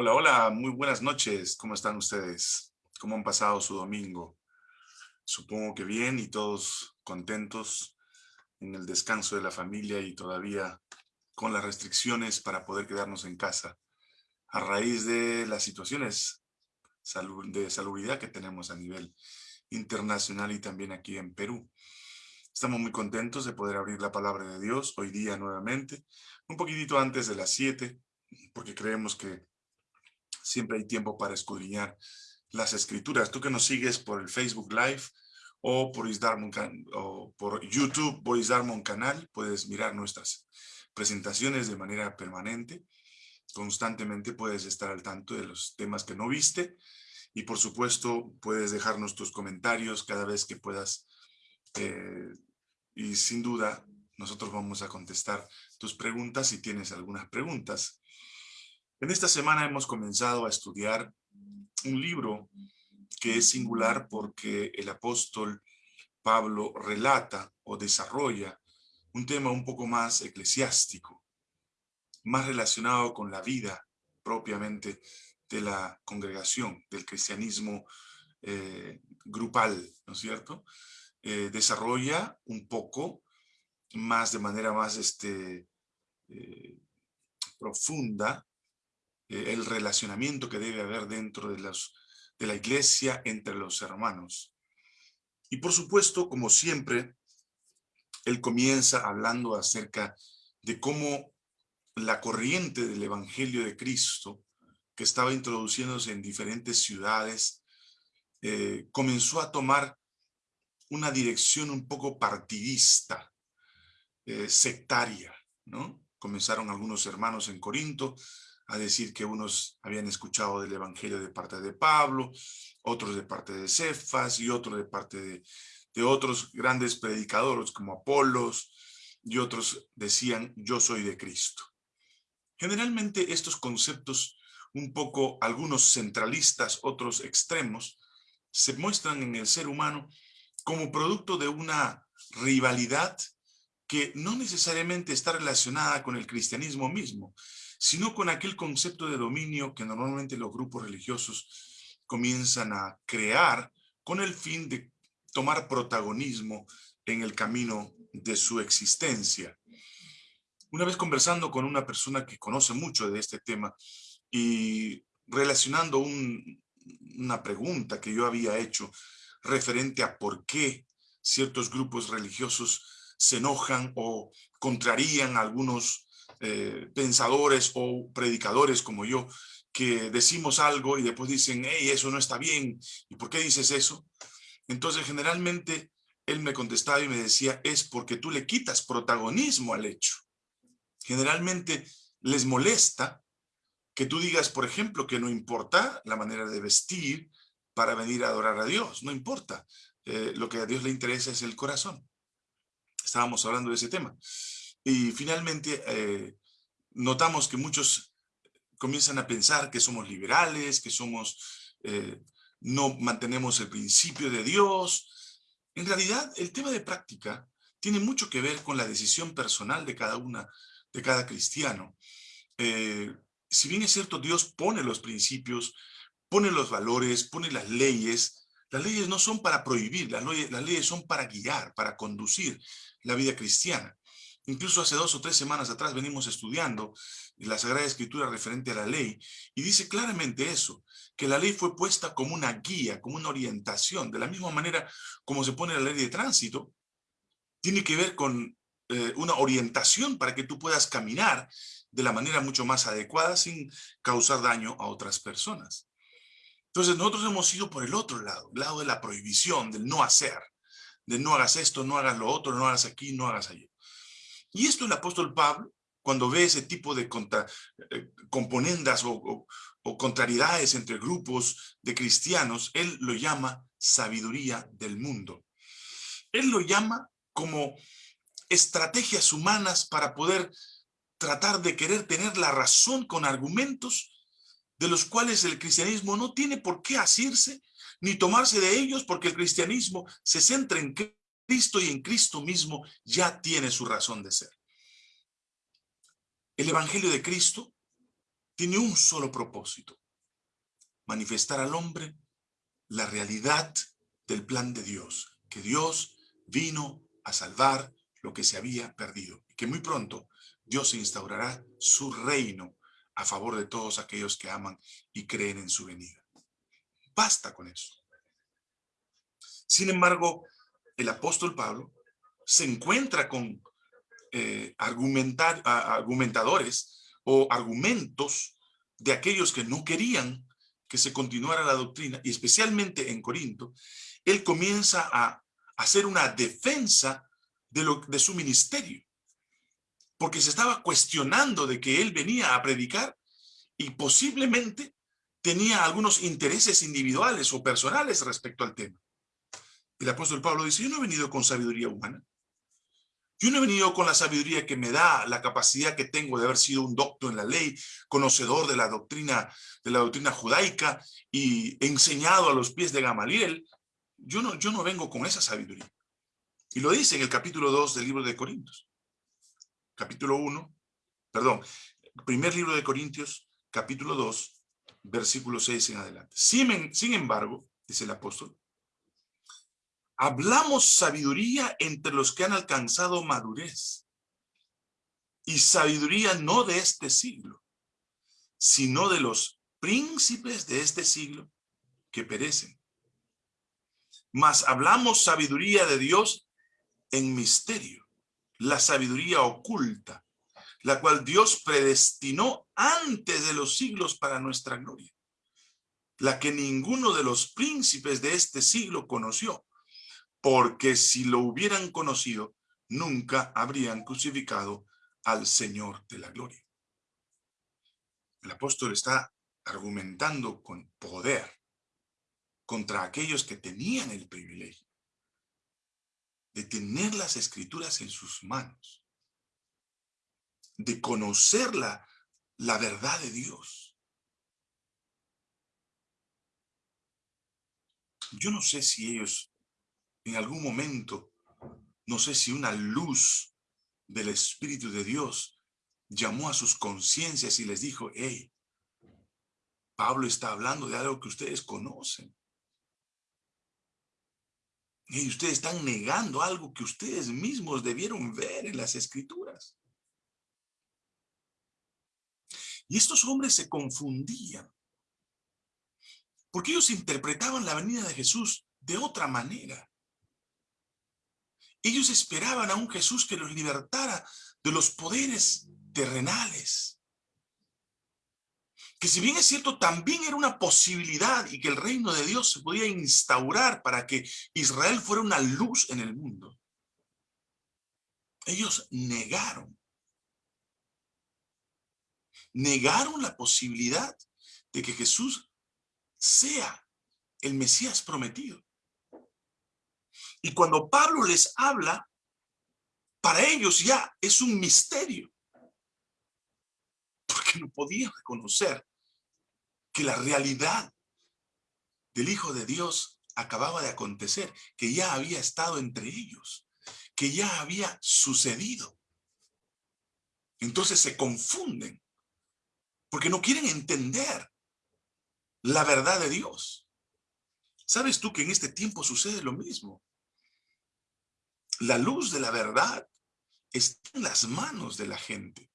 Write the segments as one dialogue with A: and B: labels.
A: Hola, hola, muy buenas noches. ¿Cómo están ustedes? ¿Cómo han pasado su domingo? Supongo que bien y todos contentos en el descanso de la familia y todavía con las restricciones para poder quedarnos en casa a raíz de las situaciones de salubridad que tenemos a nivel internacional y también aquí en Perú. Estamos muy contentos de poder abrir la palabra de Dios hoy día nuevamente, un poquitito antes de las 7, porque creemos que siempre hay tiempo para escudriñar las escrituras. Tú que nos sigues por el Facebook Live o por, o por YouTube, Boris Canal, puedes mirar nuestras presentaciones de manera permanente. Constantemente puedes estar al tanto de los temas que no viste y por supuesto puedes dejarnos tus comentarios cada vez que puedas eh, y sin duda nosotros vamos a contestar tus preguntas si tienes algunas preguntas. En esta semana hemos comenzado a estudiar un libro que es singular porque el apóstol Pablo relata o desarrolla un tema un poco más eclesiástico, más relacionado con la vida propiamente de la congregación, del cristianismo eh, grupal, ¿no es cierto? Eh, desarrolla un poco más de manera más este, eh, profunda eh, el relacionamiento que debe haber dentro de, de la iglesia entre los hermanos. Y por supuesto, como siempre, él comienza hablando acerca de cómo la corriente del Evangelio de Cristo, que estaba introduciéndose en diferentes ciudades, eh, comenzó a tomar una dirección un poco partidista, eh, sectaria, ¿no? Comenzaron algunos hermanos en Corinto a decir que unos habían escuchado del evangelio de parte de Pablo, otros de parte de Cefas y otros de parte de, de otros grandes predicadores como Apolos y otros decían yo soy de Cristo. Generalmente estos conceptos un poco algunos centralistas, otros extremos, se muestran en el ser humano como producto de una rivalidad que no necesariamente está relacionada con el cristianismo mismo, sino con aquel concepto de dominio que normalmente los grupos religiosos comienzan a crear con el fin de tomar protagonismo en el camino de su existencia. Una vez conversando con una persona que conoce mucho de este tema y relacionando una pregunta que yo había hecho referente a por qué ciertos grupos religiosos se enojan o contrarían algunos eh, pensadores o predicadores como yo, que decimos algo y después dicen, hey, eso no está bien, ¿y por qué dices eso? Entonces, generalmente, él me contestaba y me decía, es porque tú le quitas protagonismo al hecho. Generalmente les molesta que tú digas, por ejemplo, que no importa la manera de vestir para venir a adorar a Dios, no importa. Eh, lo que a Dios le interesa es el corazón. Estábamos hablando de ese tema. Y finalmente eh, notamos que muchos comienzan a pensar que somos liberales, que somos, eh, no mantenemos el principio de Dios. En realidad, el tema de práctica tiene mucho que ver con la decisión personal de cada una, de cada cristiano. Eh, si bien es cierto, Dios pone los principios, pone los valores, pone las leyes, las leyes no son para prohibir, las leyes son para guiar, para conducir la vida cristiana. Incluso hace dos o tres semanas atrás venimos estudiando la Sagrada Escritura referente a la ley y dice claramente eso, que la ley fue puesta como una guía, como una orientación, de la misma manera como se pone la ley de tránsito, tiene que ver con eh, una orientación para que tú puedas caminar de la manera mucho más adecuada sin causar daño a otras personas. Entonces nosotros hemos ido por el otro lado, el lado de la prohibición, del no hacer, de no hagas esto, no hagas lo otro, no hagas aquí, no hagas allí. Y esto el apóstol Pablo, cuando ve ese tipo de eh, componendas o, contrariedades entre grupos de cristianos, él lo llama sabiduría del mundo. Él lo llama como estrategias humanas para poder tratar de querer tener la razón con argumentos de los cuales el cristianismo no tiene por qué asirse ni tomarse de ellos porque el cristianismo se centra en Cristo y en Cristo mismo ya tiene su razón de ser. El Evangelio de Cristo tiene un solo propósito, manifestar al hombre la realidad del plan de Dios, que Dios vino a salvar lo que se había perdido, y que muy pronto Dios instaurará su reino a favor de todos aquellos que aman y creen en su venida. Basta con eso. Sin embargo, el apóstol Pablo se encuentra con eh, argumentadores o argumentos de aquellos que no querían que se continuara la doctrina, y especialmente en Corinto, él comienza a hacer una defensa de, lo, de su ministerio, porque se estaba cuestionando de que él venía a predicar y posiblemente tenía algunos intereses individuales o personales respecto al tema. El apóstol Pablo dice, yo no he venido con sabiduría humana. Yo no he venido con la sabiduría que me da la capacidad que tengo de haber sido un doctor en la ley, conocedor de la doctrina, de la doctrina judaica y enseñado a los pies de Gamaliel. Yo no, yo no vengo con esa sabiduría. Y lo dice en el capítulo 2 del libro de Corintios. Capítulo 1, perdón, primer libro de Corintios, capítulo 2, versículo 6 en adelante. Sin, sin embargo, dice el apóstol, Hablamos sabiduría entre los que han alcanzado madurez. Y sabiduría no de este siglo, sino de los príncipes de este siglo que perecen. Mas hablamos sabiduría de Dios en misterio, la sabiduría oculta, la cual Dios predestinó antes de los siglos para nuestra gloria, la que ninguno de los príncipes de este siglo conoció, porque si lo hubieran conocido, nunca habrían crucificado al Señor de la gloria. El apóstol está argumentando con poder contra aquellos que tenían el privilegio de tener las escrituras en sus manos, de conocer la, la verdad de Dios. Yo no sé si ellos en algún momento, no sé si una luz del Espíritu de Dios llamó a sus conciencias y les dijo, hey, Pablo está hablando de algo que ustedes conocen. Y ustedes están negando algo que ustedes mismos debieron ver en las escrituras. Y estos hombres se confundían. Porque ellos interpretaban la venida de Jesús de otra manera. Ellos esperaban a un Jesús que los libertara de los poderes terrenales. Que si bien es cierto, también era una posibilidad y que el reino de Dios se podía instaurar para que Israel fuera una luz en el mundo. Ellos negaron. Negaron la posibilidad de que Jesús sea el Mesías prometido. Y cuando Pablo les habla, para ellos ya es un misterio. Porque no podían reconocer que la realidad del Hijo de Dios acababa de acontecer, que ya había estado entre ellos, que ya había sucedido. Entonces se confunden, porque no quieren entender la verdad de Dios. ¿Sabes tú que en este tiempo sucede lo mismo? La luz de la verdad está en las manos de la gente.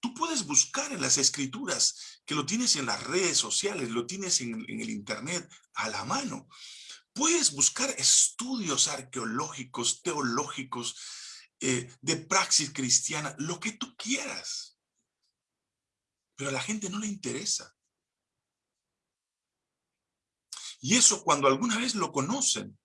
A: Tú puedes buscar en las escrituras, que lo tienes en las redes sociales, lo tienes en, el internet a la mano. Puedes buscar estudios arqueológicos, teológicos, eh, de praxis cristiana, lo que tú quieras. Pero a la gente no le interesa. Y eso cuando alguna vez lo conocen,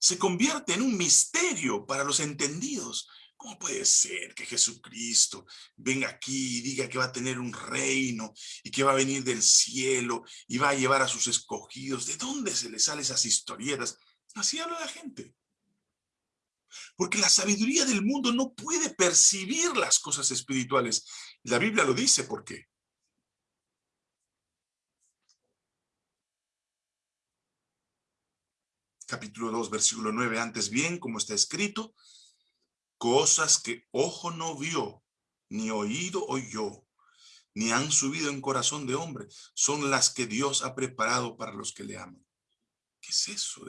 A: se convierte en un misterio para los entendidos. ¿Cómo puede ser que Jesucristo venga aquí y diga que va a tener un reino y que va a venir del cielo y va a llevar a sus escogidos? ¿De dónde se le salen esas historietas? Así habla la gente. Porque la sabiduría del mundo no puede percibir las cosas espirituales. La Biblia lo dice, ¿por qué? Capítulo 2, versículo 9, antes bien, como está escrito, cosas que ojo no vio, ni oído oyó, ni han subido en corazón de hombre, son las que Dios ha preparado para los que le aman. ¿Qué es eso?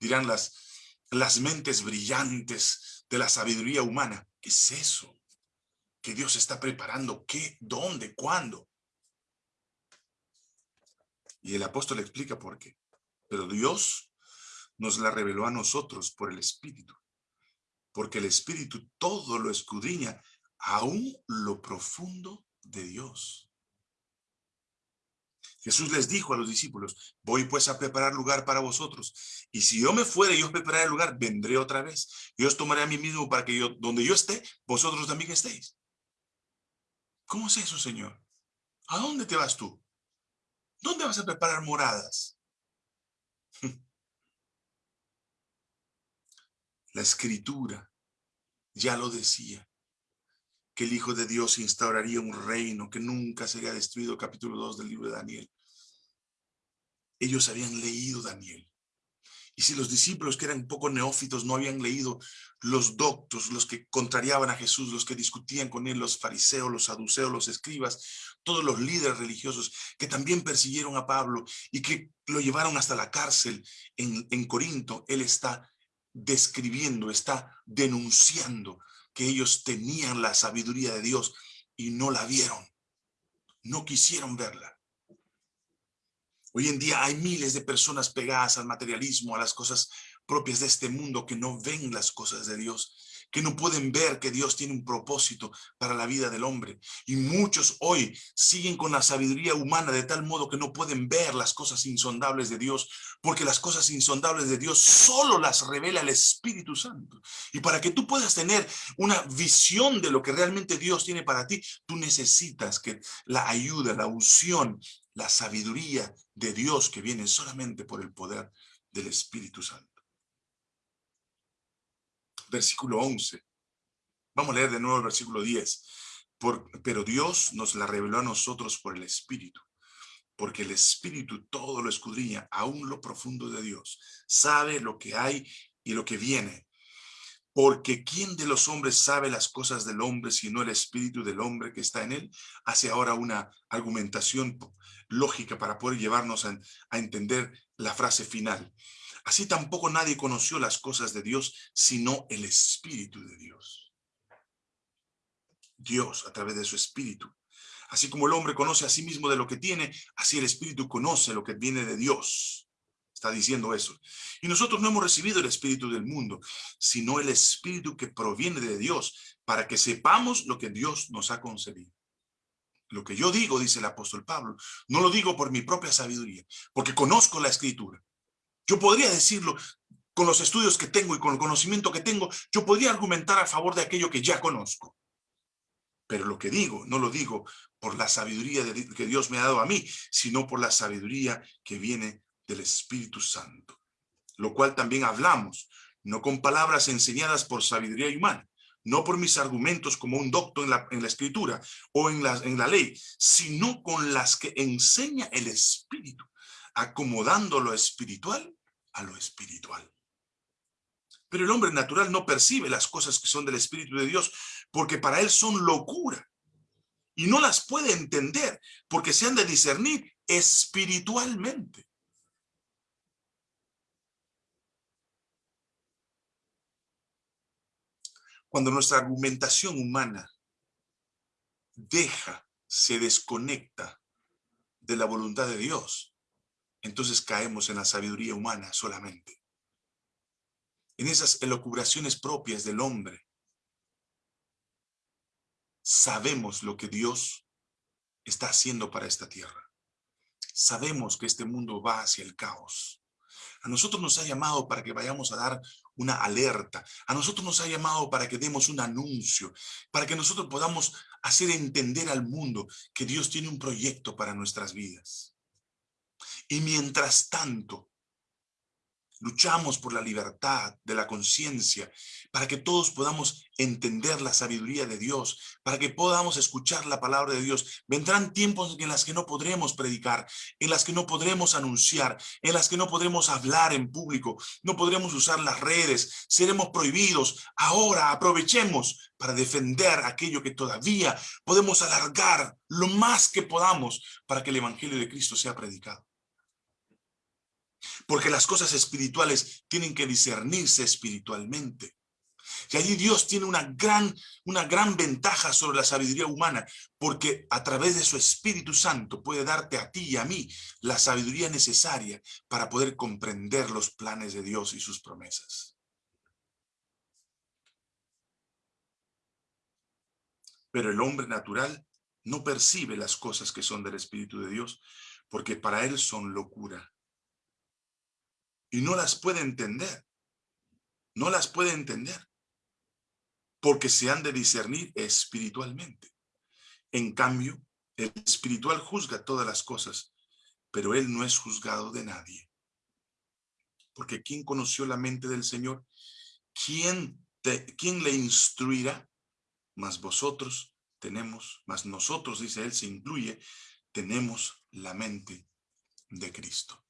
A: dirán las, las mentes brillantes de la sabiduría humana. ¿Qué es eso? Que Dios está preparando. ¿Qué? ¿Dónde? ¿Cuándo? Y el apóstol explica por qué. Pero Dios nos la reveló a nosotros por el Espíritu. Porque el Espíritu todo lo escudriña, aún lo profundo de Dios. Jesús les dijo a los discípulos, voy pues a preparar lugar para vosotros. Y si yo me fuere y os prepararé lugar, vendré otra vez. Y os tomaré a mí mismo para que yo, donde yo esté, vosotros también estéis. ¿Cómo es eso, Señor? ¿A dónde te vas tú? ¿Dónde vas a preparar moradas? La escritura ya lo decía, que el Hijo de Dios instauraría un reino que nunca sería destruido, capítulo 2 del libro de Daniel. Ellos habían leído Daniel. Y si los discípulos que eran poco neófitos no habían leído los doctos, los que contrariaban a Jesús, los que discutían con él, los fariseos, los saduceos, los escribas, todos los líderes religiosos que también persiguieron a Pablo y que lo llevaron hasta la cárcel en, en Corinto, él está describiendo, está denunciando que ellos tenían la sabiduría de Dios y no la vieron. No quisieron verla. Hoy en día hay miles de personas pegadas al materialismo, a las cosas propias de este mundo que no ven las cosas de Dios que no pueden ver que Dios tiene un propósito para la vida del hombre. Y muchos hoy siguen con la sabiduría humana de tal modo que no pueden ver las cosas insondables de Dios, porque las cosas insondables de Dios solo las revela el Espíritu Santo. Y para que tú puedas tener una visión de lo que realmente Dios tiene para ti, tú necesitas que la ayuda, la unción, la sabiduría de Dios que viene solamente por el poder del Espíritu Santo versículo 11. Vamos a leer de nuevo el versículo 10. pero Dios nos la reveló a nosotros por el Espíritu, porque el Espíritu todo lo escudriña, aún lo profundo de Dios. Sabe lo que hay y lo que viene. Porque ¿quién de los hombres sabe las cosas del hombre sino el espíritu del hombre que está en él? Hace ahora una argumentación lógica para poder llevarnos a entender la frase final. Así tampoco nadie conoció las cosas de Dios, sino el Espíritu de Dios. Dios a través de su Espíritu. Así como el hombre conoce a sí mismo de lo que tiene, así el Espíritu conoce lo que viene de Dios. Está diciendo eso. Y nosotros no hemos recibido el Espíritu del mundo, sino el Espíritu que proviene de Dios, para que sepamos lo que Dios nos ha concedido. Lo que yo digo, dice el apóstol Pablo, no lo digo por mi propia sabiduría, porque conozco la Escritura yo podría decirlo con los estudios que tengo y con el conocimiento que tengo, yo podría argumentar a favor de aquello que ya conozco. Pero lo que digo, no lo digo por la sabiduría que Dios me ha dado a mí, sino por la sabiduría que viene del Espíritu Santo. Lo cual también hablamos, no con palabras enseñadas por sabiduría humana, no por mis argumentos como un doctor en la, escritura o en la ley, sino con las que enseña el Espíritu, acomodando lo espiritual a lo espiritual. Pero el hombre natural no percibe las cosas que son del Espíritu de Dios porque para él son locura. Y no las puede entender porque se han de discernir espiritualmente. Cuando nuestra argumentación humana deja, se desconecta de la voluntad de Dios, entonces caemos en la sabiduría humana solamente. En esas elocubraciones propias del hombre, sabemos lo que Dios está haciendo para esta tierra. Sabemos que este mundo va hacia el caos. A nosotros nos ha llamado para que vayamos a dar una alerta. A nosotros nos ha llamado para que demos un anuncio, para que nosotros podamos hacer entender al mundo que Dios tiene un proyecto para nuestras vidas. Y mientras tanto, luchamos por la libertad de la conciencia, para que todos podamos entender la sabiduría de Dios, para que podamos escuchar la palabra de Dios. Vendrán tiempos en las que no podremos predicar, en las que no podremos anunciar, en las que no podremos hablar en público, no podremos usar las redes, seremos prohibidos. Ahora aprovechemos para defender aquello que todavía podemos alargar lo más que podamos para que el Evangelio de Cristo sea predicado. Porque las cosas espirituales tienen que discernirse espiritualmente. Y allí Dios tiene una gran, una gran ventaja sobre la sabiduría humana, porque a través de su Espíritu Santo puede darte a ti y a mí la sabiduría necesaria para poder comprender los planes de Dios y sus promesas. Pero el hombre natural no percibe las cosas que son del Espíritu de Dios, porque para él son locura. Y no las puede entender. No las puede entender. Porque se han de discernir espiritualmente. En cambio, el espiritual juzga todas las cosas, pero él no es juzgado de nadie. Porque ¿quién conoció la mente del Señor? ¿Quién, quién le instruirá? Mas vosotros tenemos, más nosotros, dice él, se incluye, tenemos la mente de Cristo.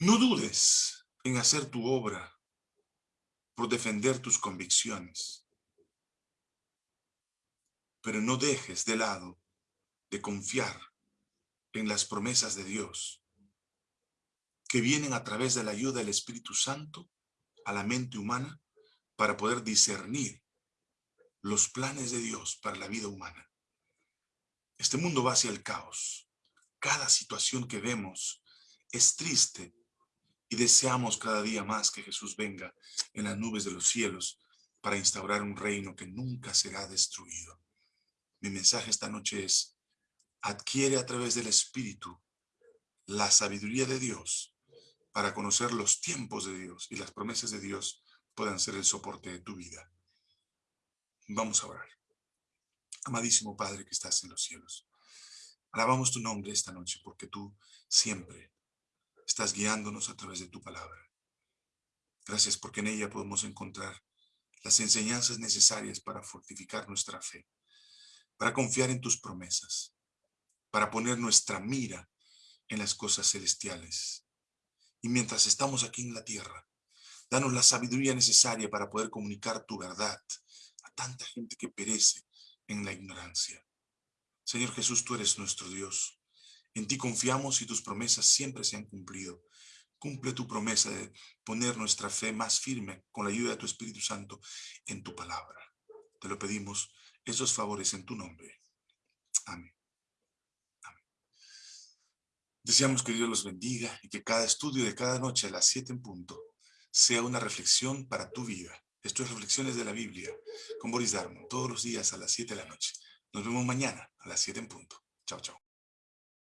A: No dudes en hacer tu obra por defender tus convicciones, pero no dejes de lado de confiar en las promesas de Dios que vienen a través de la ayuda del Espíritu Santo a la mente humana para poder discernir los planes de Dios para la vida humana. Este mundo va hacia el caos. Cada situación que vemos es triste y deseamos cada día más que Jesús venga en las nubes de los cielos para instaurar un reino que nunca será destruido. Mi mensaje esta noche es, adquiere a través del Espíritu la sabiduría de Dios para conocer los tiempos de Dios y las promesas de Dios puedan ser el soporte de tu vida. Vamos a orar. Amadísimo Padre que estás en los cielos, alabamos tu nombre esta noche porque tú siempre estás guiándonos a través de tu palabra. Gracias porque en ella podemos encontrar las enseñanzas necesarias para fortificar nuestra fe, para confiar en tus promesas, para poner nuestra mira en las cosas celestiales. Y mientras estamos aquí en la tierra, danos la sabiduría necesaria para poder comunicar tu verdad tanta gente que perece en la ignorancia. Señor Jesús, tú eres nuestro Dios. En ti confiamos y tus promesas siempre se han cumplido. Cumple tu promesa de poner nuestra fe más firme con la ayuda de tu Espíritu Santo en tu palabra. Te lo pedimos esos favores en tu nombre. Amén. Deseamos que Dios los bendiga y que cada estudio de cada noche a las siete en punto sea una reflexión para tu vida. Esto es Reflexiones de la Biblia con Boris Darmon, todos los días a las 7 de la noche. Nos vemos mañana a las 7 en punto. Chao, chao.